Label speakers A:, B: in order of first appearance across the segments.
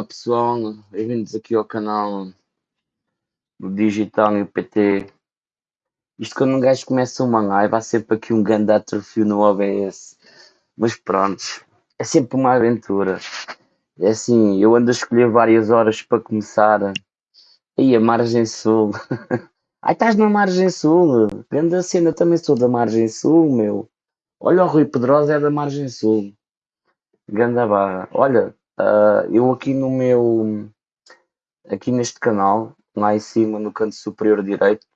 A: Olá pessoal, bem-vindos aqui ao canal do Digital e o PT. Isto quando um gajo começa uma live há sempre aqui um grande atrofio no OBS. Mas pronto, é sempre uma aventura. É assim, eu ando a escolher várias horas para começar. Aí a margem sul. Ai, estás na margem sul. Grande cena, também sou da margem sul, meu. Olha o Rui Pedrosa é da margem sul. Ganda barra. Olha, Uh, eu aqui no meu, aqui neste canal, lá em cima no canto superior direito,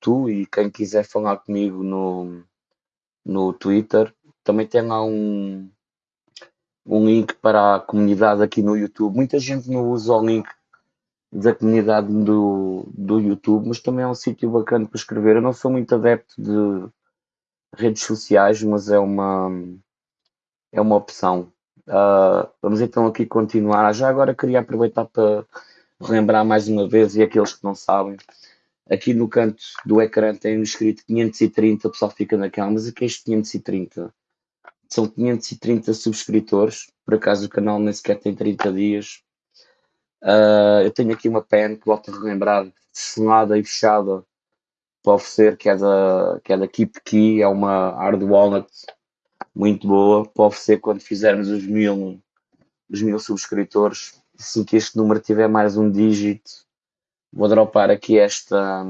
A: tu e quem quiser falar comigo no, no Twitter, também tem lá um, um link para a comunidade aqui no YouTube. Muita gente não usa o link da comunidade do, do YouTube, mas também é um sítio bacana para escrever. Eu não sou muito adepto de redes sociais, mas é uma, é uma opção. Uh, vamos então aqui continuar. Já agora queria aproveitar para relembrar mais uma vez, e aqueles que não sabem, aqui no canto do ecrã tem escrito 530, o pessoal fica naquela, mas aqui é este 530. São 530 subscritores, por acaso o canal nem sequer tem 30 dias. Uh, eu tenho aqui uma pen que volto a relembrar, selada e fechada para oferecer, que é da, que é da Keep Key, é uma hard wallet muito boa para oferecer quando fizermos os mil, os mil subscritores. Assim que este número tiver mais um dígito, vou dropar aqui esta,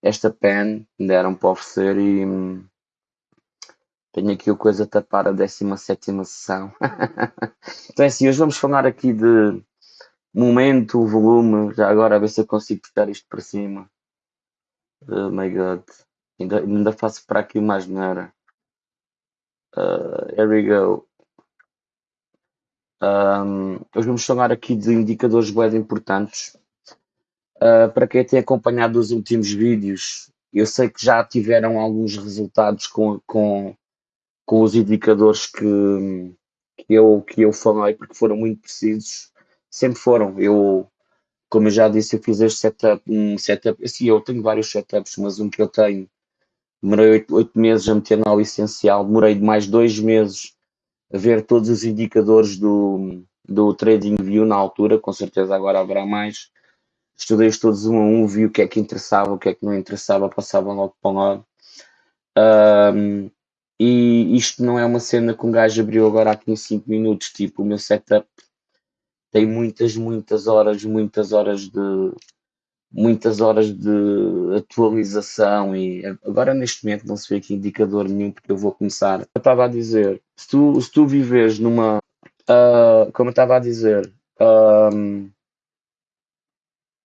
A: esta pen que deram para oferecer e tenho aqui o coisa a tapar a 17 sessão. então é assim, hoje vamos falar aqui de momento, volume, já agora a ver se eu consigo puxar isto para cima. Oh my god, ainda, ainda faço para aqui mais maneira. Uh, here we go. Um, hoje vamos falar aqui de indicadores web importantes. Uh, para quem tem acompanhado os últimos vídeos, eu sei que já tiveram alguns resultados com, com, com os indicadores que, que, eu, que eu falei, porque foram muito precisos. Sempre foram. Eu, como eu já disse, eu fiz este setup, um setup, assim, eu tenho vários setups, mas um que eu tenho demorei oito meses a meter na essencial, demorei mais dois meses a ver todos os indicadores do, do TradingView na altura, com certeza agora haverá mais. Estudei-os todos um a um, vi o que é que interessava, o que é que não interessava, passava logo para o lado. Um, e isto não é uma cena que um gajo abriu agora aqui em 5 minutos, tipo, o meu setup tem muitas, muitas horas, muitas horas de, muitas horas de atualização e agora neste momento não se vê aqui indicador nenhum porque eu vou começar. Eu estava a dizer, se tu, se tu vives numa, uh, como eu estava a dizer, um,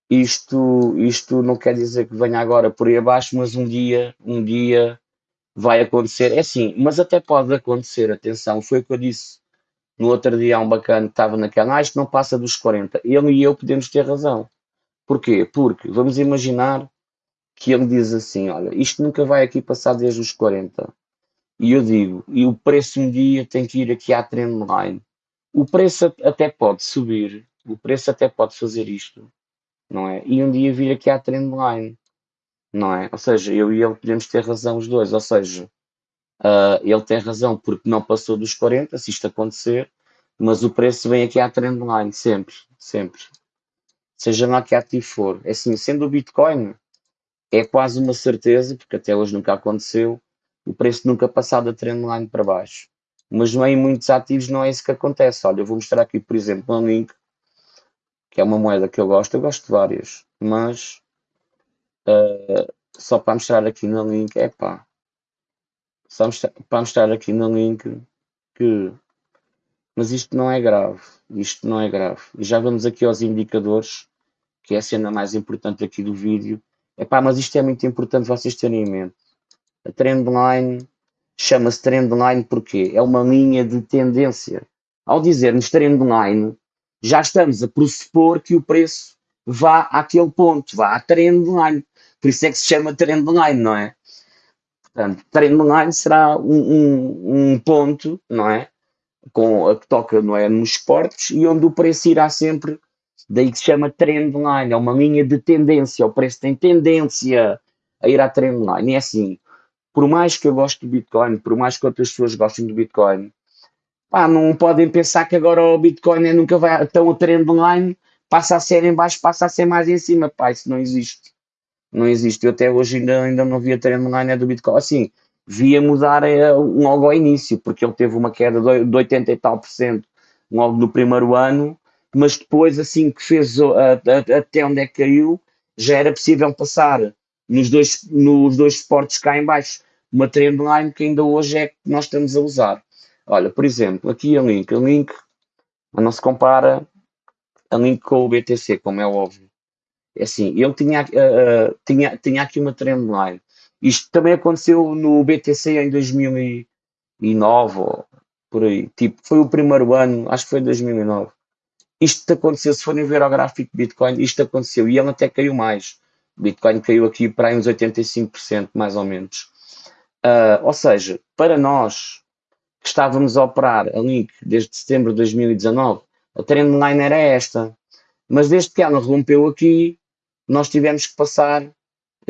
A: isto, isto não quer dizer que venha agora por aí abaixo, mas um dia, um dia vai acontecer. É assim, mas até pode acontecer, atenção, foi o que eu disse no outro dia, há um bacana que estava naquela, ah, isto não passa dos 40. Ele e eu podemos ter razão Porquê? Porque vamos imaginar que ele diz assim: olha, isto nunca vai aqui passar desde os 40. E eu digo, e o preço um dia tem que ir aqui à trendline. O preço até pode subir, o preço até pode fazer isto, não é? E um dia vir aqui à trendline, não é? Ou seja, eu e ele podemos ter razão os dois, ou seja, uh, ele tem razão porque não passou dos 40, se isto acontecer, mas o preço vem aqui à trendline, sempre, sempre seja lá que ativo for. É assim, sendo o Bitcoin, é quase uma certeza, porque até hoje nunca aconteceu, o preço nunca passar da trendline para baixo. Mas em muitos ativos não é isso que acontece. Olha, eu vou mostrar aqui, por exemplo, um link, que é uma moeda que eu gosto, eu gosto de várias, mas uh, só para mostrar aqui no link, é pá, só para mostrar aqui no link que mas isto não é grave, isto não é grave. E já vamos aqui aos indicadores, que é a cena mais importante aqui do vídeo. Epá, mas isto é muito importante vocês terem em mente. A trendline chama-se trendline porque é uma linha de tendência. ao dizermos trendline, já estamos a pressupor que o preço vá àquele ponto, vá à trendline. Por isso é que se chama trendline, não é? Portanto, trendline será um, um, um ponto, não é? Com a que toca, não é? Nos esportes e onde o preço irá sempre, daí que se chama trendline, é uma linha de tendência, o preço tem tendência a ir à trendline. E é assim, por mais que eu goste do Bitcoin, por mais que outras pessoas gostem do Bitcoin, pá, não podem pensar que agora o Bitcoin é, nunca vai tão a trendline, passa a ser em baixo, passa a ser mais em cima, pá, isso não existe. Não existe. Eu até hoje ainda, ainda não vi a trendline do Bitcoin. Assim, via mudar é, logo ao início, porque ele teve uma queda de, de 80 e tal por cento logo no primeiro ano, mas depois, assim que fez até onde é que caiu, já era possível passar nos dois, nos dois suportes cá em baixo uma trendline que ainda hoje é que nós estamos a usar. Olha, por exemplo, aqui a Link. A Link não se compara a Link com o BTC, como é óbvio. É assim, ele tinha, uh, tinha, tinha aqui uma trendline. Isto também aconteceu no BTC em 2009, ou por aí. Tipo, foi o primeiro ano, acho que foi 2009. Isto aconteceu, se forem ver o gráfico de Bitcoin, isto aconteceu e ele até caiu mais. Bitcoin caiu aqui para uns 85%, mais ou menos. Uh, ou seja, para nós que estávamos a operar a Link desde setembro de 2019, a trendline era esta. Mas desde que ela rompeu aqui, nós tivemos que passar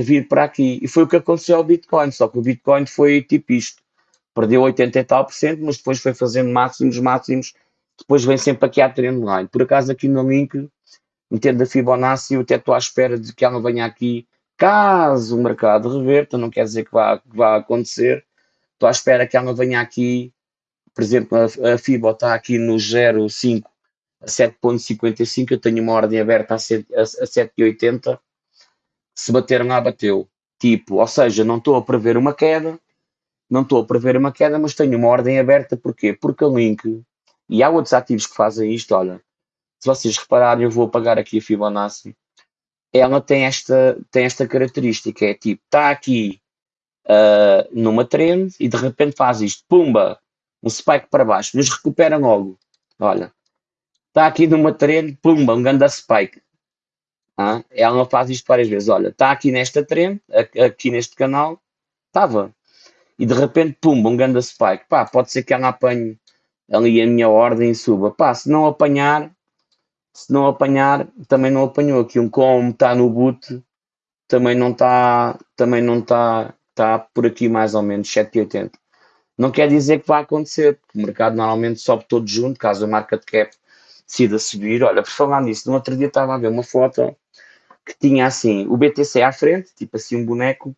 A: vir para aqui. E foi o que aconteceu ao Bitcoin, só que o Bitcoin foi tipo isto. Perdeu 80 e tal por cento, mas depois foi fazendo máximos, máximos. Depois vem sempre aqui à trendline. Por acaso aqui no link metendo a Fibonacci, eu até estou à espera de que ela venha aqui, caso o mercado reverta, não quer dizer que vá, que vá acontecer, estou à espera que ela venha aqui, por exemplo, a, a FIBO está aqui no 0,5 a 7,55, eu tenho uma ordem aberta a, 7, a, a 7,80, se bater lá, bateu. Tipo, ou seja, não estou a prever uma queda, não estou a prever uma queda, mas tenho uma ordem aberta, porquê? Porque a Link, e há outros ativos que fazem isto, olha, se vocês repararem, eu vou apagar aqui a Fibonacci, ela tem esta, tem esta característica, é tipo, está aqui uh, numa trend e de repente faz isto, pumba, um spike para baixo, mas recupera logo. Olha, está aqui numa trend, pumba, um grande spike. Ah, ela faz isto várias vezes. Olha, está aqui nesta trend, aqui neste canal, estava. E de repente, pumba, um grande spike. Pá, pode ser que ela apanhe ali a minha ordem e suba. Pá, se não apanhar, se não apanhar, também não apanhou. Aqui um como está no boot, também não está, também não está, está por aqui mais ou menos 7,80. Não quer dizer que vai acontecer, porque o mercado normalmente sobe todo junto, caso a market cap decida subir. Olha, por falar nisso, no outro dia estava a ver uma foto que tinha assim o BTC à frente, tipo assim um boneco,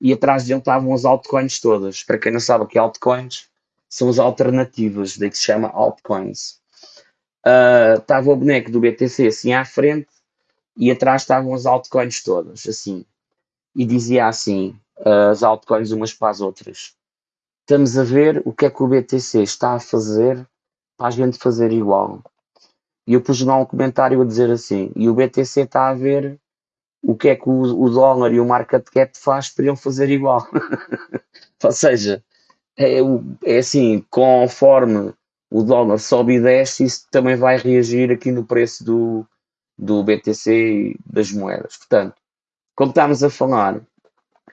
A: e atrás dele estavam as altcoins todas. Para quem não sabe o que é altcoins, são as alternativas, daí que se chama altcoins uh, estava o boneco do BTC assim à frente e atrás estavam as altcoins todas, assim. E dizia assim, uh, as altcoins umas para as outras. Estamos a ver o que é que o BTC está a fazer para a gente fazer igual. E eu pus lá um comentário a dizer assim, e o BTC está a ver o que é que o, o dólar e o market cap faz para ele fazer igual. Ou seja, é, é assim, conforme o dólar sobe e desce, isso também vai reagir aqui no preço do, do BTC e das moedas. Portanto, como estamos a falar,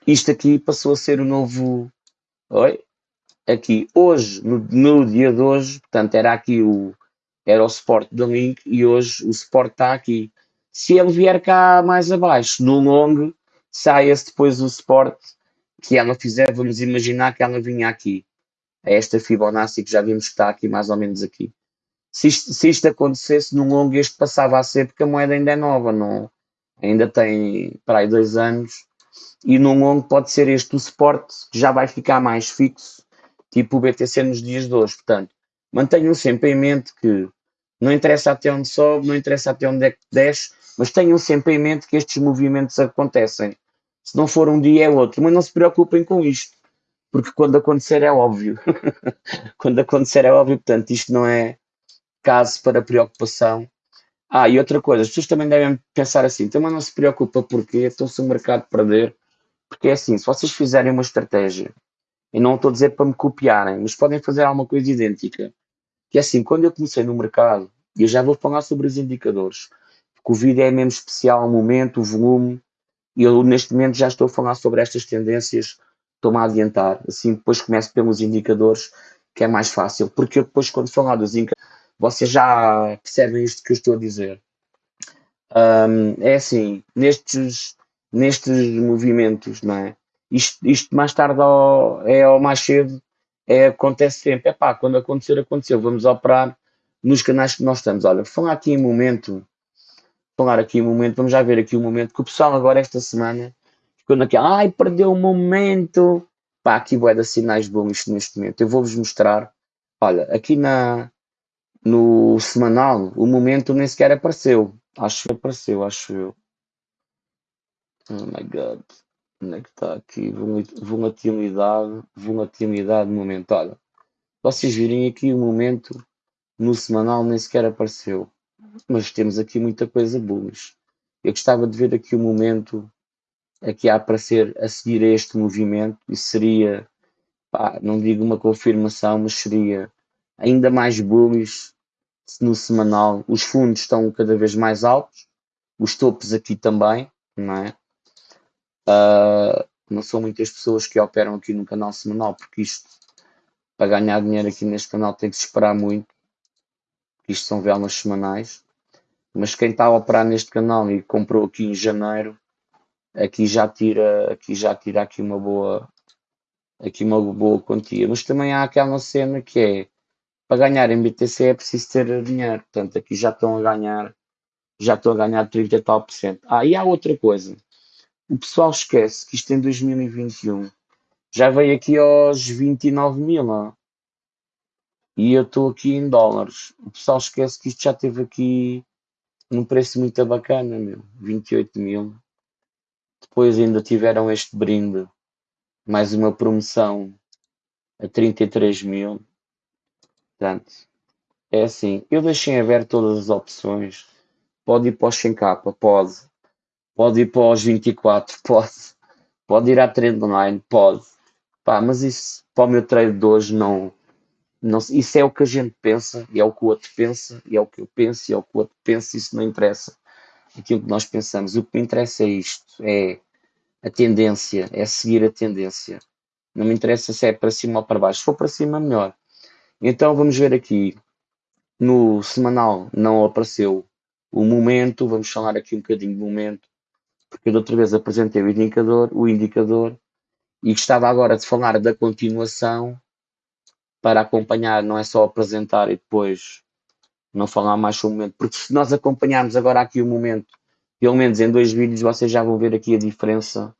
A: isto aqui passou a ser o novo. Oi? Aqui, hoje, no, no dia de hoje, portanto, era aqui o. Era o suporte da Link e hoje o suporte está aqui. Se ele vier cá mais abaixo, no long, saia-se depois o suporte que ela fizer, vamos imaginar que ela vinha aqui a esta Fibonacci que já vimos que está aqui mais ou menos aqui. Se isto, se isto acontecesse num longo, este passava a ser, porque a moeda ainda é nova, não, ainda tem para aí dois anos, e num longo pode ser este o suporte, que já vai ficar mais fixo, tipo o BTC nos dias de hoje. Portanto, mantenham sempre em mente que não interessa até onde sobe, não interessa até onde é que desce, mas tenham sempre em mente que estes movimentos acontecem. Se não for um dia é outro, mas não se preocupem com isto porque quando acontecer é óbvio. quando acontecer é óbvio, portanto, isto não é caso para preocupação. Ah, e outra coisa, as pessoas também devem pensar assim, também não se preocupa porque estão-se o mercado perder, porque é assim, se vocês fizerem uma estratégia, e não estou a dizer para me copiarem, mas podem fazer alguma coisa idêntica, que é assim, quando eu comecei no mercado, e eu já vou falar sobre os indicadores, vídeo é mesmo especial, o momento, o volume, e eu neste momento já estou a falar sobre estas tendências, estou-me a adiantar, assim depois começo pelos indicadores, que é mais fácil, porque eu depois quando falar dos indicadores, vocês já percebem isto que eu estou a dizer. Um, é assim, nestes, nestes movimentos, não é? Isto, isto mais tarde ou, é ou mais cedo, é, acontece sempre. É pá, quando acontecer, aconteceu. Vamos operar nos canais que nós estamos. Olha, falar aqui em momento, falar aqui em momento, vamos já ver aqui um momento que o pessoal agora esta semana ficou naquela, ai, perdeu o momento. Pá, aqui vai dar sinais bons neste momento. Eu vou-vos mostrar. Olha, aqui na, no semanal, o momento nem sequer apareceu. Acho que apareceu, acho eu. Oh my god. Onde é que está aqui? Volatilidade, volatilidade momento. Olha, vocês virem aqui o momento no semanal nem sequer apareceu. Mas temos aqui muita coisa bullish. Eu gostava de ver aqui o momento aqui a aparecer a seguir a este movimento e seria, pá, não digo uma confirmação, mas seria ainda mais bullish no semanal. Os fundos estão cada vez mais altos, os topos aqui também, não é? Uh, não são muitas pessoas que operam aqui no canal semanal, porque isto, para ganhar dinheiro aqui neste canal, tem que se esperar muito. Isto são velas semanais. Mas quem está a operar neste canal e comprou aqui em janeiro, aqui já tira, aqui já tira aqui uma boa, aqui uma boa quantia. Mas também há aquela cena que é, para ganhar em BTC é preciso ter dinheiro. Portanto, aqui já estão a ganhar, já estão a ganhar 30 e tal por cento. Ah, e há outra coisa o pessoal esquece que isto em 2021 já veio aqui aos 29 mil, ó. E eu estou aqui em dólares. O pessoal esquece que isto já teve aqui num preço muito bacana, meu, 28 mil. Depois ainda tiveram este brinde, mais uma promoção a 33 mil. Portanto, é assim, eu deixei aberto todas as opções. Pode ir para o Shencapa, pode pode ir para os 24, pode, pode ir à trendline, pode. Pá, mas isso para o meu trade de hoje não, não. Isso é o que a gente pensa, e é o que o outro pensa, e é o que eu penso, e é o que o outro pensa, isso não interessa. Aquilo que nós pensamos. O que me interessa é isto, é a tendência, é seguir a tendência. Não me interessa se é para cima ou para baixo. Se for para cima, melhor. Então vamos ver aqui. No semanal não apareceu o momento, vamos falar aqui um bocadinho do momento porque eu outra vez apresentei o indicador, o indicador e gostava agora de falar da continuação para acompanhar, não é só apresentar e depois não falar mais sobre o momento, porque se nós acompanharmos agora aqui o momento, pelo menos em dois vídeos, vocês já vão ver aqui a diferença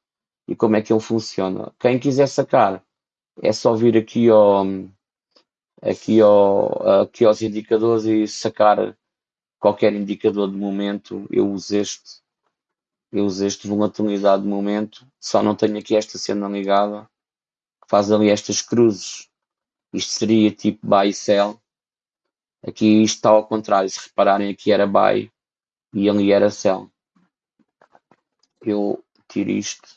A: e como é que ele funciona. Quem quiser sacar, é só vir aqui ao, aqui, ao, aqui aos indicadores e sacar qualquer indicador de momento. Eu uso este eu uso este volatilidade de momento, só não tenho aqui esta cena ligada, faz ali estas cruzes. Isto seria tipo buy e sell. Aqui está ao contrário, se repararem aqui era buy e ali era sell. Eu tiro isto,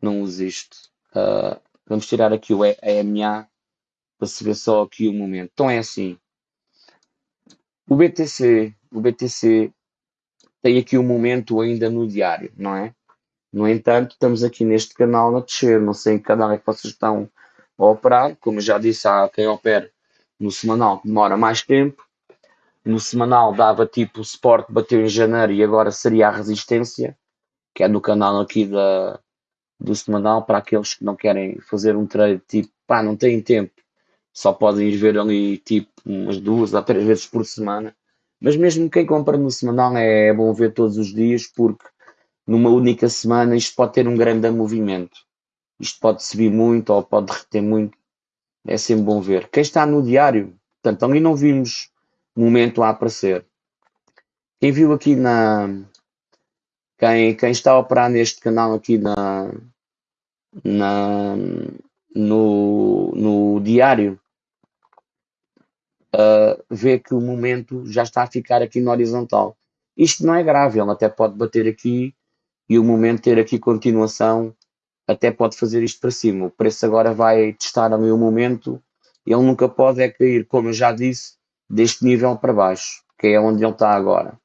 A: não uso isto. Uh, vamos tirar aqui o EMA para se ver só aqui o momento. Então é assim. O BTC, o BTC tem aqui um momento ainda no diário, não é? No entanto, estamos aqui neste canal a descer. Não sei em que canal é que vocês estão a operar. Como já disse, há quem opera no semanal que demora mais tempo. No semanal dava tipo o suporte bateu em janeiro e agora seria a resistência, que é no canal aqui da, do semanal para aqueles que não querem fazer um trade tipo, pá, não têm tempo, só podem ir ver ali tipo umas duas ou três vezes por semana mas mesmo quem compra no semanal é bom ver todos os dias, porque numa única semana isto pode ter um grande movimento. Isto pode subir muito ou pode derreter muito. É sempre bom ver. Quem está no diário, portanto, ali não vimos momento a aparecer. Quem viu aqui na. Quem, quem está a operar neste canal aqui na, na, no, no diário, uh, vê que o momento já está a ficar aqui no horizontal. Isto não é grave, ele até pode bater aqui e o momento ter aqui continuação, até pode fazer isto para cima. O preço agora vai testar ali o momento ele nunca pode é cair, como eu já disse, deste nível para baixo, que é onde ele está agora.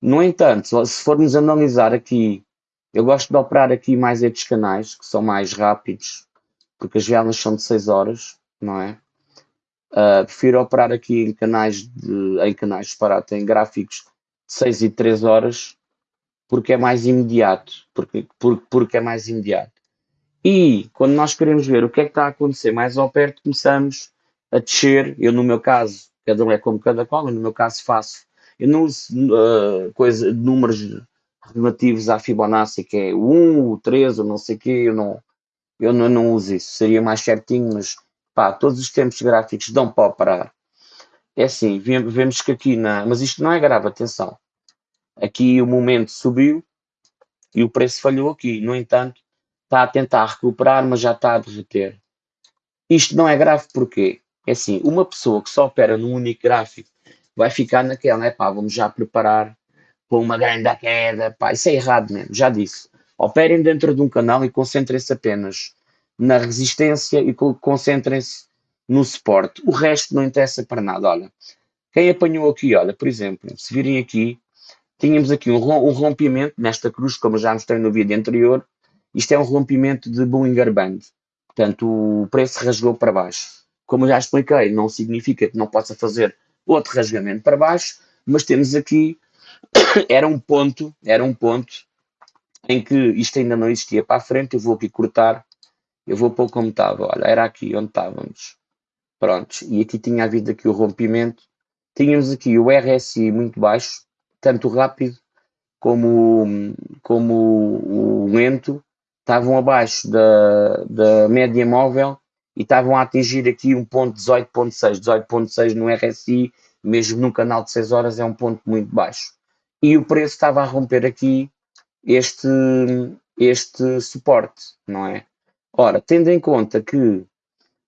A: No entanto, se formos analisar aqui, eu gosto de operar aqui mais estes canais, que são mais rápidos, porque as velas são de 6 horas, não é? Uh, prefiro operar aqui em canais de, em canais separados, em gráficos de 6 e 3 horas, porque é mais imediato, porque, porque, porque é mais imediato. E quando nós queremos ver o que é que está a acontecer mais ao perto, começamos a descer. Eu, no meu caso, cada um é como cada qual, no meu caso faço. Eu não uso uh, coisa, números relativos à Fibonacci, que é o 1, o 3, ou não sei o quê, eu não, eu não, não uso isso. Seria mais certinho, mas pá, todos os tempos gráficos dão para operar. É assim, vemos que aqui na. Mas isto não é grave, atenção. Aqui o momento subiu e o preço falhou aqui. No entanto, está a tentar recuperar, mas já está a derreter. Isto não é grave porque, é assim, uma pessoa que só opera num único gráfico vai ficar naquela, né? Pá, vamos já preparar para uma grande queda, pá, isso é errado mesmo, já disse. Operem dentro de um canal e concentrem-se apenas na resistência e concentrem-se no suporte. O resto não interessa para nada. Olha, quem apanhou aqui, olha, por exemplo, se virem aqui, tínhamos aqui um, rompimento nesta cruz, como já mostrei no vídeo anterior, isto é um rompimento de Bollinger Band. Portanto, o preço rasgou para baixo. Como já expliquei, não significa que não possa fazer outro rasgamento para baixo, mas temos aqui, era um ponto, era um ponto em que isto ainda não existia para a frente, eu vou aqui cortar, eu vou pôr como estava, olha, era aqui onde estávamos. Prontos, e aqui tinha havido aqui o rompimento, tínhamos aqui o RSI muito baixo, tanto rápido como, como o lento, estavam abaixo da, da média móvel e estavam a atingir aqui um ponto 18.6, 18.6 no RSI, mesmo num canal de 6 horas é um ponto muito baixo. E o preço estava a romper aqui este, este suporte, não é? Ora, tendo em conta que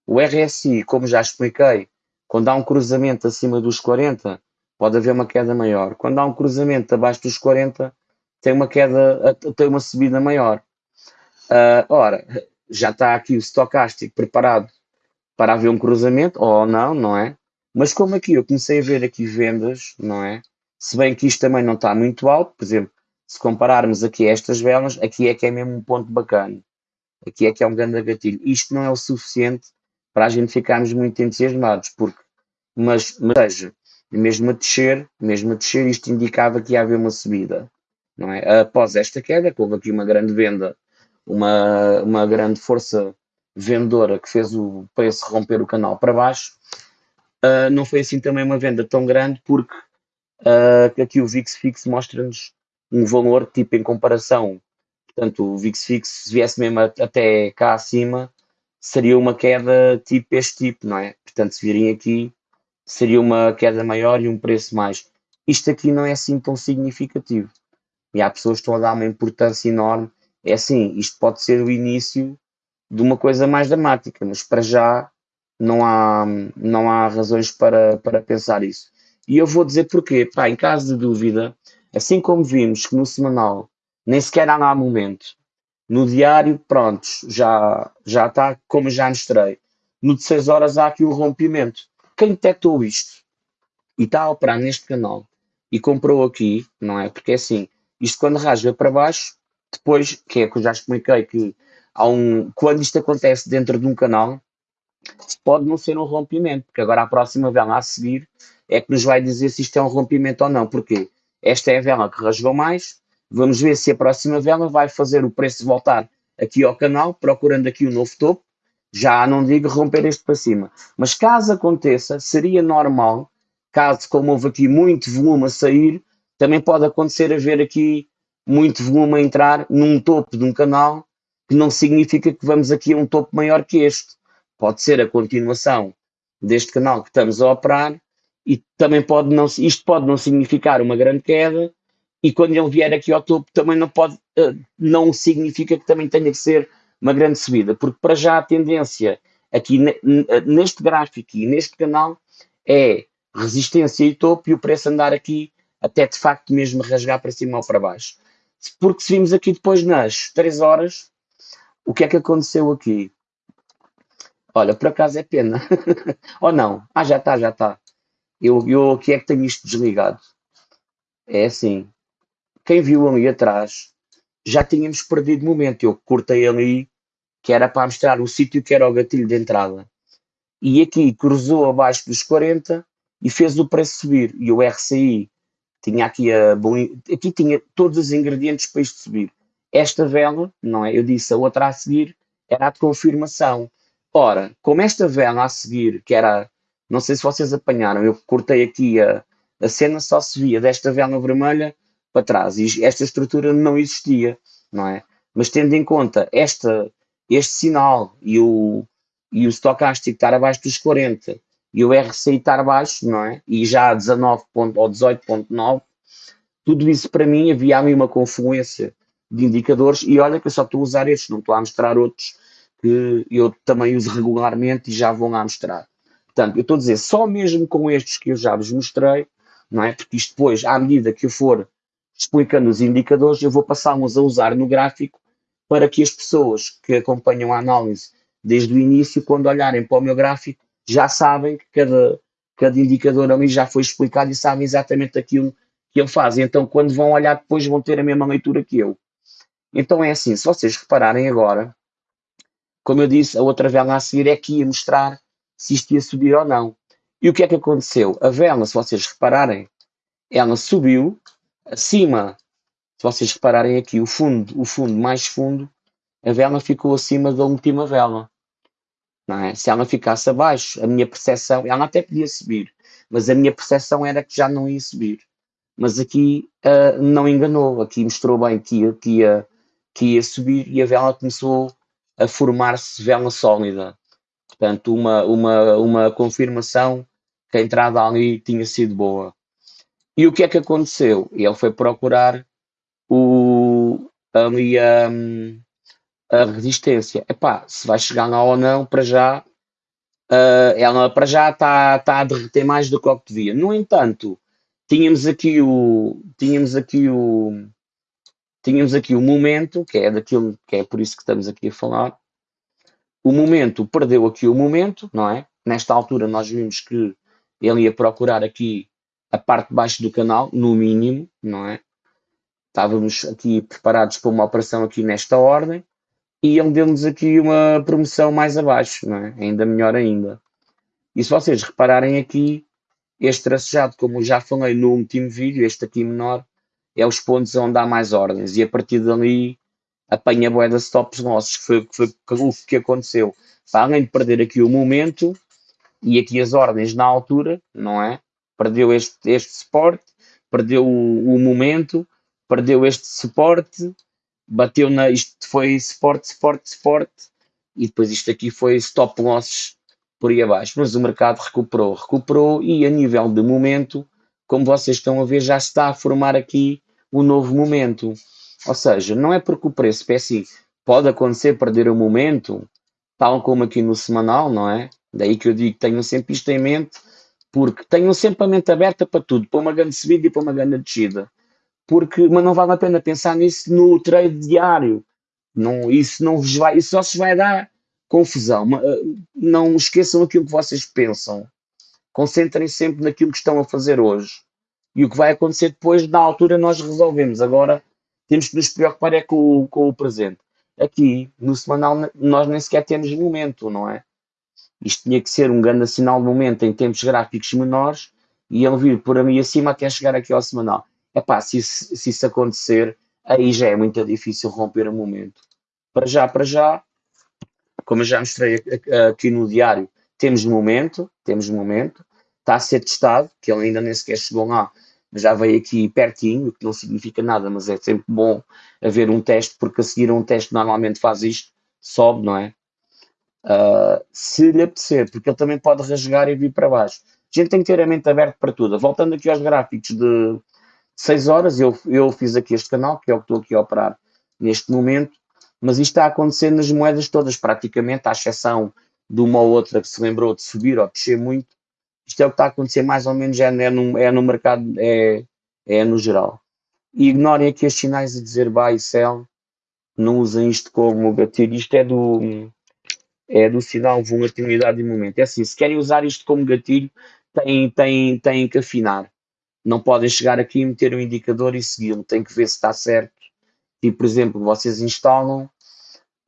A: o RSI, como já expliquei, quando há um cruzamento acima dos 40, pode haver uma queda maior. Quando há um cruzamento abaixo dos 40, tem uma queda, tem uma subida maior. Uh, ora, já está aqui o stocástico preparado para haver um cruzamento, ou não, não é? Mas como aqui eu comecei a ver aqui vendas, não é? Se bem que isto também não está muito alto, por exemplo, se compararmos aqui estas velas, aqui é que é mesmo um ponto bacana. Aqui é que é um grande gatilho. Isto não é o suficiente para a gente ficarmos muito entusiasmados, porque, mas, mas seja, mesmo a descer, mesmo a descer, isto indicava que ia haver uma subida, não é? Após esta queda, houve aqui uma grande venda uma, uma grande força vendedora que fez o preço romper o canal para baixo. Uh, não foi assim também uma venda tão grande porque uh, aqui o VIX Fix mostra-nos um valor tipo em comparação. Portanto, o VIX Fix, se viesse mesmo até cá acima, seria uma queda tipo este tipo, não é? Portanto, se virem aqui, seria uma queda maior e um preço mais. Isto aqui não é assim tão significativo. E há pessoas que estão a dar uma importância enorme é assim, isto pode ser o início de uma coisa mais dramática, mas para já não há, não há razões para, para pensar isso. E eu vou dizer porquê. Pá, em caso de dúvida, assim como vimos que no semanal nem sequer há lá momento, no diário, pronto, já, já está como já mostrei. No de 6 horas há aqui o rompimento. Quem detectou isto e está a operar neste canal e comprou aqui, não é? Porque é assim, isto quando rasga para baixo, depois, que é que eu já expliquei que há um, quando isto acontece dentro de um canal, pode não ser um rompimento, porque agora a próxima vela a seguir é que nos vai dizer se isto é um rompimento ou não. Porque esta é a vela que rasgou mais. Vamos ver se a próxima vela vai fazer o preço voltar aqui ao canal, procurando aqui o um novo topo. Já não digo romper este para cima. Mas caso aconteça, seria normal, caso como houve aqui muito volume a sair, também pode acontecer haver aqui muito volume a entrar num topo de um canal, que não significa que vamos aqui a um topo maior que este. Pode ser a continuação deste canal que estamos a operar e também pode não, isto pode não significar uma grande queda e quando ele vier aqui ao topo também não pode, eh, não significa que também tenha que ser uma grande subida, porque para já a tendência aqui neste gráfico e neste canal é resistência e topo e o preço andar aqui até de facto mesmo rasgar para cima ou para baixo. Porque se vimos aqui depois nas 3 horas, o que é que aconteceu aqui? Olha, por acaso é pena. Ou não? Ah, já está, já está. Eu, eu aqui é que tenho isto desligado. É assim. Quem viu ali atrás, já tínhamos perdido momento. Eu cortei ali, que era para mostrar o sítio que era o gatilho de entrada. E aqui cruzou abaixo dos 40 e fez o preço subir. E o RCI tinha aqui a aqui tinha todos os ingredientes para isto subir. Esta vela, não é? Eu disse, a outra a seguir era a de confirmação. Ora, como esta vela a seguir, que era, não sei se vocês apanharam, eu cortei aqui a, a cena, só se via desta vela vermelha para trás e esta estrutura não existia, não é? Mas tendo em conta esta, este sinal e o, e o estocástico estar abaixo dos 40 e o RCI estar abaixo, não é? E já a 19 ponto, ou 18.9, tudo isso para mim havia ali uma confluência de indicadores e olha que eu só estou a usar estes, não estou a mostrar outros que eu também uso regularmente e já vou lá mostrar. Portanto, eu estou a dizer, só mesmo com estes que eu já vos mostrei, não é? Porque isto depois, à medida que eu for explicando os indicadores, eu vou passá-los a usar no gráfico para que as pessoas que acompanham a análise desde o início, quando olharem para o meu gráfico, já sabem que cada, cada indicador ali já foi explicado e sabem exatamente aquilo que ele faz. Então, quando vão olhar depois, vão ter a mesma leitura que eu. Então é assim, se vocês repararem agora, como eu disse, a outra vela a seguir é que ia mostrar se isto ia subir ou não. E o que é que aconteceu? A vela, se vocês repararem, ela subiu acima, se vocês repararem aqui, o fundo, o fundo mais fundo, a vela ficou acima da última vela. É? Se ela ficasse abaixo, a minha percepção, ela até podia subir, mas a minha percepção era que já não ia subir. Mas aqui uh, não enganou, aqui mostrou bem que ia, que, ia, que ia subir e a vela começou a formar-se vela sólida. Portanto, uma, uma, uma confirmação que a entrada ali tinha sido boa. E o que é que aconteceu? Ele foi procurar o, ali a, a resistência. Epá, se vai chegar lá ou não, para já, uh, ela para já está tá a derreter mais do que o que devia. No entanto, tínhamos aqui o, tínhamos aqui o, tínhamos aqui o momento, que é daquilo que é por isso que estamos aqui a falar. O momento perdeu aqui o momento, não é? Nesta altura nós vimos que ele ia procurar aqui a parte de baixo do canal, no mínimo, não é? Estávamos aqui preparados para uma operação aqui nesta ordem e ele deu-nos aqui uma promoção mais abaixo, não é? Ainda melhor ainda. E se vocês repararem aqui, este tracejado, como já falei no último vídeo, este aqui menor, é os pontos onde há mais ordens e a partir dali apanha a boeda stops nossos, que foi, foi o que aconteceu. Para além de perder aqui o momento e aqui as ordens na altura, não é? Perdeu este, este suporte, perdeu o, o momento, perdeu este suporte, bateu na. Isto foi suporte, suporte, suporte, e depois isto aqui foi stop losses por aí abaixo. Mas o mercado recuperou, recuperou e a nível de momento como vocês estão a ver, já está a formar aqui um novo momento. Ou seja, não é porque o preço assim, pode acontecer perder o momento, tal como aqui no semanal, não é? Daí que eu digo que tenham sempre isto em mente, porque tenham sempre a mente aberta para tudo, para uma grande subida e para uma grande descida. Porque, mas não vale a pena pensar nisso no trade diário. Não, isso não vos vai, isso só se vai dar confusão. Eh, não esqueçam aquilo que vocês pensam. Concentrem sempre naquilo que estão a fazer hoje. E o que vai acontecer depois, na altura, nós resolvemos. Agora temos que nos preocupar é com o, com o presente. Aqui, no semanal, nós nem sequer temos momento, não é? Isto tinha que ser um grande sinal de momento em tempos gráficos menores e ele vir por ali acima até chegar aqui ao semanal. É pá, se isso, se isso acontecer, aí já é muito difícil romper o momento. Para já, para já, como eu já mostrei aqui no diário, temos momento, temos momento, está a ser testado, que ele ainda nem sequer chegou lá, mas já veio aqui pertinho, o que não significa nada, mas é sempre bom haver um teste, porque a seguir um teste normalmente faz isto, sobe, não é? Uh, se lhe apetecer, porque ele também pode rasgar e vir para baixo. A gente tem que ter a mente aberta para tudo. Voltando aqui aos gráficos de 6 horas, eu, eu fiz aqui este canal, que é o que estou aqui a operar neste momento, mas isto está a acontecer nas moedas todas, praticamente, à exceção de uma ou outra que se lembrou de subir ou descer muito. Isto é o que está a acontecer mais ou menos, é, é, no, é no mercado, é, é no geral. E ignorem aqui os sinais a dizer buy e sell, não usem isto como gatilho. Isto é do, é do sinal volatilidade e momento. É assim, se querem usar isto como gatilho, têm, têm, têm que afinar. Não podem chegar aqui e meter um indicador e segui-lo. Tem que ver se está certo. E, por exemplo, vocês instalam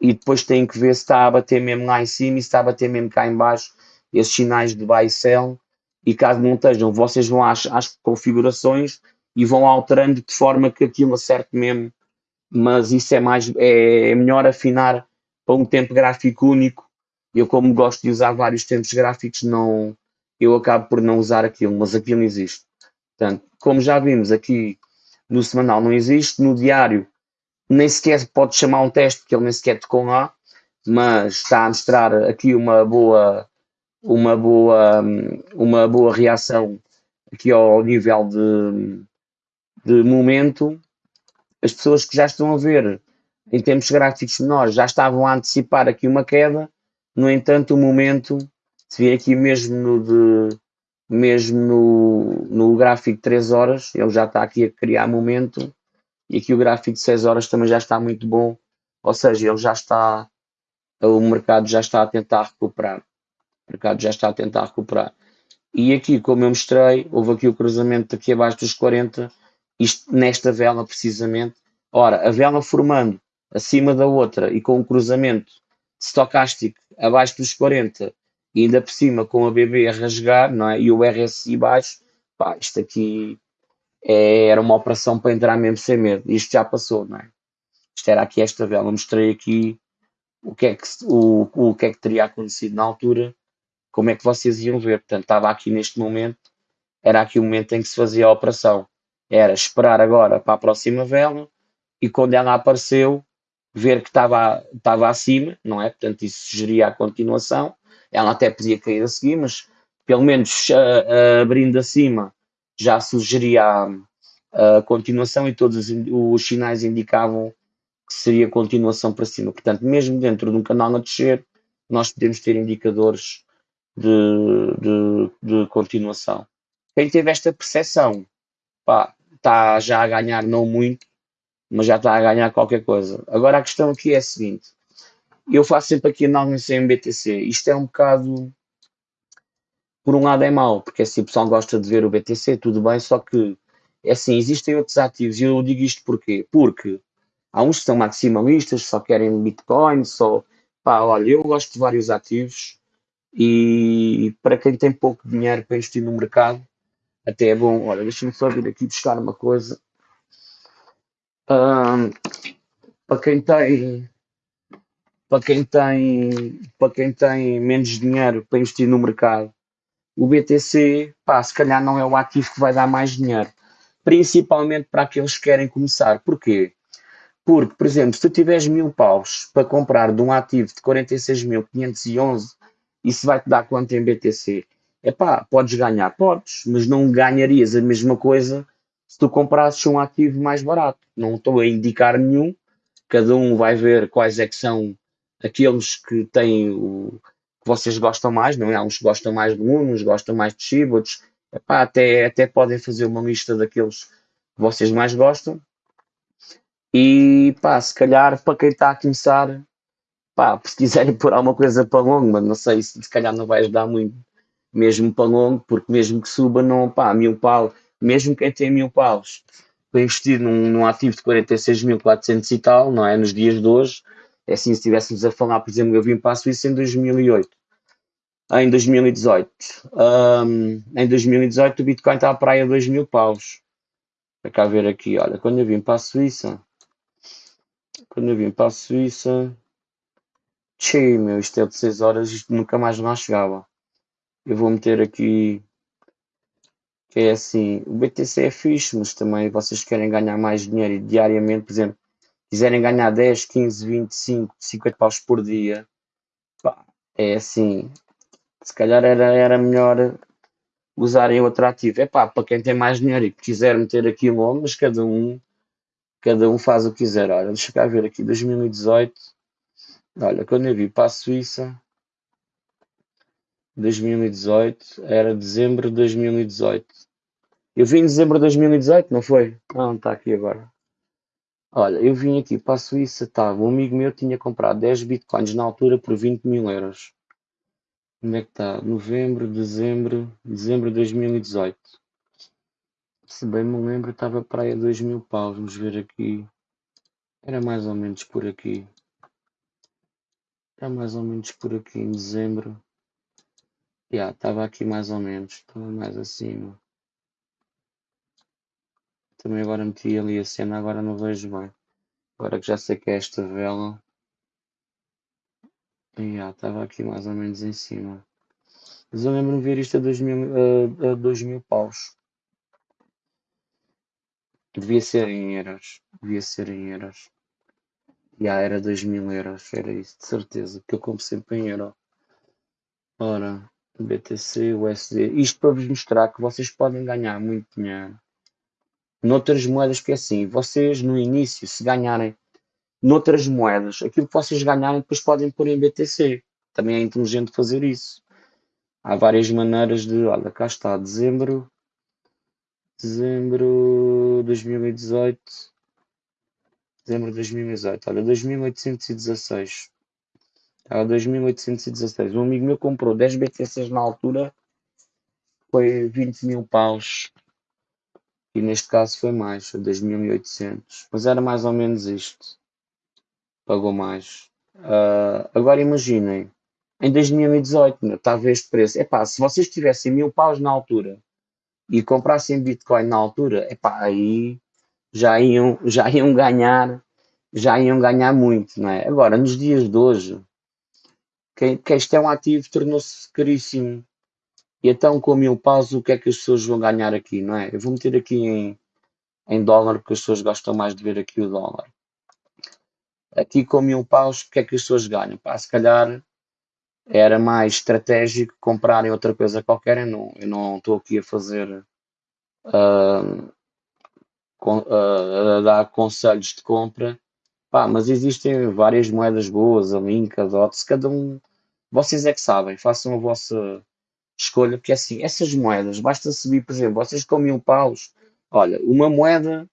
A: e depois têm que ver se está a bater mesmo lá em cima e se está a bater mesmo cá em baixo esses sinais de buy sell e caso não estejam, vocês vão às, às configurações e vão alterando de forma que aquilo acerte mesmo, mas isso é mais é, é melhor afinar para um tempo gráfico único. Eu como gosto de usar vários tempos gráficos, não eu acabo por não usar aquilo, mas aquilo existe. Portanto, como já vimos aqui no semanal não existe, no diário nem sequer pode chamar um teste, porque ele nem sequer tocou lá, mas está a mostrar aqui uma boa, uma boa, uma boa reação aqui ao nível de, de momento. As pessoas que já estão a ver em tempos gráficos menores já estavam a antecipar aqui uma queda, no entanto o momento, se vir aqui mesmo no, de, mesmo no, no gráfico de 3 horas, ele já está aqui a criar momento, e aqui o gráfico de 6 horas também já está muito bom, ou seja, ele já está, o mercado já está a tentar recuperar. O mercado já está a tentar recuperar. E aqui, como eu mostrei, houve aqui o cruzamento aqui abaixo dos 40, isto nesta vela precisamente. Ora, a vela formando acima da outra e com um cruzamento stocástico abaixo dos 40 e ainda por cima com a BB a rasgar não é? e o RSI baixo, pá, isto aqui é, era uma operação para entrar mesmo sem medo. Isto já passou, não é? Isto era aqui esta vela. Mostrei aqui o que, é que, o, o que é que teria acontecido na altura, como é que vocês iam ver. Portanto, estava aqui neste momento, era aqui o momento em que se fazia a operação. Era esperar agora para a próxima vela e quando ela apareceu, ver que estava, estava acima, não é? Portanto, isso sugeria a continuação. Ela até podia cair a seguir, mas pelo menos uh, uh, abrindo acima já sugeria a, continuação e todos os sinais indicavam que seria continuação para cima. Portanto, mesmo dentro de um canal a descer, nós podemos ter indicadores de, de, de continuação. Quem teve esta percepção está já a ganhar não muito, mas já está a ganhar qualquer coisa. Agora a questão aqui é a seguinte: eu faço sempre aqui análise em BTC. Isto é um bocado por um lado é mau, porque assim o pessoal gosta de ver o BTC, tudo bem, só que é assim, existem outros ativos, e eu digo isto porquê? Porque há uns que são maximalistas, só querem Bitcoin, só pá, olha, eu gosto de vários ativos e para quem tem pouco dinheiro para investir no mercado, até é bom, olha, deixa-me só vir aqui buscar uma coisa. Um, para quem tem para quem tem para quem tem menos dinheiro para investir no mercado o BTC, pá, se calhar não é o ativo que vai dar mais dinheiro. Principalmente para aqueles que querem começar. Porquê? Porque, por exemplo, se tu tiveres mil paus para comprar de um ativo de 46.511, isso vai te dar quanto em BTC? É pá, podes ganhar, podes, mas não ganharias a mesma coisa se tu comprasses um ativo mais barato. Não estou a indicar nenhum, cada um vai ver quais é que são aqueles que têm o, que vocês gostam mais, não é? Uns gostam mais de um, uns gostam mais de Shiba, outros até, até podem fazer uma lista daqueles que vocês mais gostam. E pá, se calhar para quem está a começar, pá, se quiserem pôr alguma coisa para longo, mas não sei se se calhar não vai ajudar muito mesmo para longo, porque mesmo que suba, não, pá, mil pau, mesmo quem tem mil paus para investir num, num ativo de 46.400 e tal, não é? Nos dias de hoje, é assim, se estivéssemos a falar, por exemplo, eu vim para a Suíça em 2008, em 2018. Um, em 2018 o Bitcoin está à praia 2 mil paus. Para cá ver aqui, olha, quando eu vim para a Suíça, quando eu vim para a Suíça, tchê, meu, isto é de 6 horas, isto nunca mais lá chegava. Eu vou meter aqui, que é assim, o BTC é fixe, mas também vocês querem ganhar mais dinheiro diariamente, por exemplo, quiserem ganhar 10, 15, 25, 50 paus por dia, pá, é assim, se calhar era, era melhor usarem outro ativo. É pá, para quem tem mais dinheiro e quiser meter aquilo, mas cada um, cada um faz o que quiser. Olha, deixa cá ver aqui, 2018, olha, quando eu vi para a Suíça, 2018, era dezembro de 2018. Eu vim em dezembro de 2018, não foi? Não, está aqui agora. Olha, eu vim aqui para a Suíça, tá, um amigo meu tinha comprado 10 bitcoins na altura por 20 mil euros. Onde é que está? Novembro, dezembro, dezembro de 2018. Se bem me lembro, estava para aí a 2 mil paus. Vamos ver aqui. Era mais ou menos por aqui. Era mais ou menos por aqui em dezembro. Já, yeah, estava aqui mais ou menos. Estava mais acima. Também agora meti ali a cena, agora não vejo bem. Agora que já sei que é esta vela. Yeah, estava aqui mais ou menos em cima. Mas eu lembro-me ver isto a 2 mil, a, a 2 mil paus. Devia ser em euros. Devia ser em euros. Já yeah, era 2 mil euros. Era isso, de certeza. Que eu compro sempre em euro. Ora, BTC, USD. Isto para vos mostrar que vocês podem ganhar muito dinheiro noutras moedas, que é assim, vocês no início, se ganharem noutras moedas, aquilo que vocês ganharem, depois podem pôr em BTC. Também é inteligente fazer isso. Há várias maneiras de, olha, cá está, dezembro, dezembro 2018, dezembro de 2018, olha, 2816. Estava 2816. Um amigo meu comprou 10 BTCs na altura, foi 20 mil paus e neste caso foi mais, foi 2.800, mas era mais ou menos isto. Pagou mais. Uh, agora imaginem, em 2018, né, estava este preço. Epá, se vocês tivessem mil paus na altura e comprassem Bitcoin na altura, epá, aí já iam, já iam ganhar, já iam ganhar muito, não é? Agora, nos dias de hoje, que este é um ativo tornou-se caríssimo. E então, com mil paus, o que é que as pessoas vão ganhar aqui, não é? Eu vou meter aqui em, em dólar, porque as pessoas gostam mais de ver aqui o dólar. Aqui com mil paus, o que é que as pessoas ganham? Pá, se calhar era mais estratégico comprarem outra coisa qualquer. Eu não, eu não estou aqui a fazer uh, uh, a dar conselhos de compra. Pá, mas existem várias moedas boas, a Link, a DOTS, cada um, vocês é que sabem, façam a vossa escolha, porque assim, essas moedas, basta subir, por exemplo, vocês com mil paus, olha, uma moeda,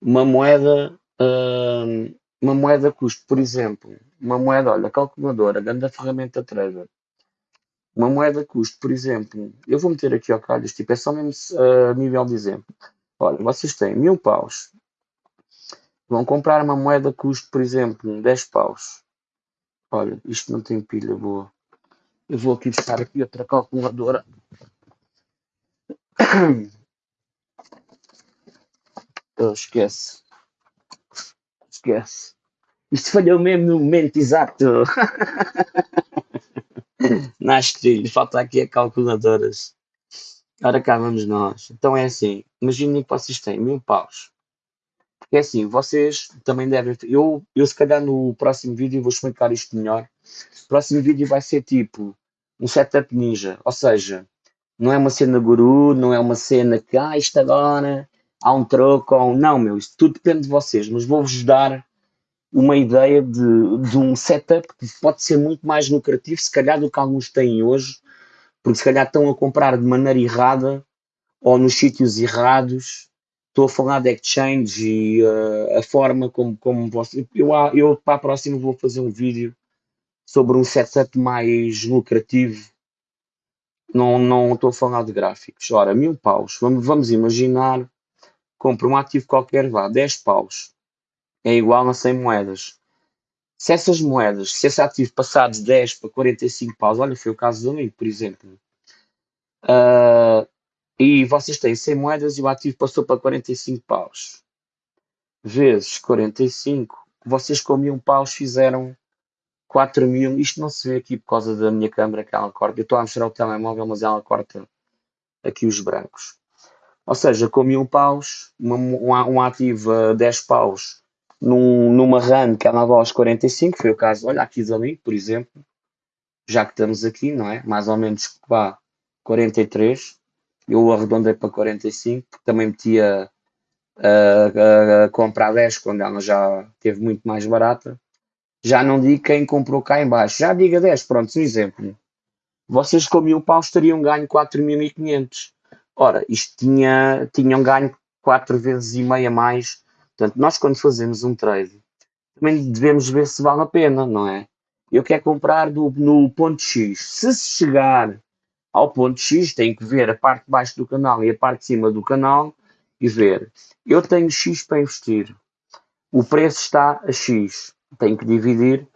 A: uma moeda, hum, uma moeda custa, por exemplo, uma moeda, olha, calculadora, grande ferramenta trader, uma moeda custa, por exemplo, eu vou meter aqui ao calhas, tipo, é só mesmo a uh, nível de exemplo. Olha, vocês têm mil paus, vão comprar uma moeda custa, por exemplo, 10 paus. Olha, isto não tem pilha boa. Eu vou aqui buscar aqui outra calculadora. Oh, esquece. Esquece. Isto falhou mesmo no momento exato. Nasce falta aqui a calculadoras. Ora cá vamos nós. Então é assim, imaginem que vocês têm mil paus. É assim, vocês também devem. Eu, eu se calhar no próximo vídeo vou explicar isto melhor. O próximo vídeo vai ser tipo um setup ninja, ou seja, não é uma cena guru, não é uma cena que, ah, isto agora há um troco ou um... Não, meu, isto tudo depende de vocês, mas vou-vos dar uma ideia de, de um setup que pode ser muito mais lucrativo, se calhar, do que alguns têm hoje, porque se calhar estão a comprar de maneira errada ou nos sítios errados. Estou a falar de exchange e uh, a forma como, como vocês. Eu, eu para a próxima vou fazer um vídeo sobre um setup mais lucrativo. Não, não estou a falar de gráficos. Ora, mil paus. Vamos, vamos imaginar, compro um ativo qualquer, vá, 10 paus. É igual a 100 moedas. Se essas moedas, se esse ativo passar de 10 para 45 paus, olha, foi o caso do amigo, por exemplo. Uh, e vocês têm 100 moedas e o ativo passou para 45 paus. Vezes 45, vocês com mil paus fizeram 4 mil, isto não se vê aqui por causa da minha câmera que ela corta. Eu estou a mostrar o telemóvel, mas ela corta aqui os brancos. Ou seja, com mil paus, uma, um, ativo a 10 paus num, numa run que andava aos 45, foi o caso, olha aqui ali, por exemplo, já que estamos aqui, não é? Mais ou menos vá 43, eu arredondei para 45, porque também metia a, a, a comprar 10 quando ela já teve muito mais barata já não digo quem comprou cá em baixo. Já diga 10, pronto, um exemplo. Vocês com mil paus teriam ganho 4.500. Ora, isto tinha, tinham ganho 4 vezes e meia mais Portanto, nós quando fazemos um trade, também devemos ver se vale a pena, não é? Eu quero comprar do, no ponto X. Se chegar ao ponto X, tenho que ver a parte de baixo do canal e a parte de cima do canal e ver. Eu tenho X para investir. O preço está a X. Tenho que dividir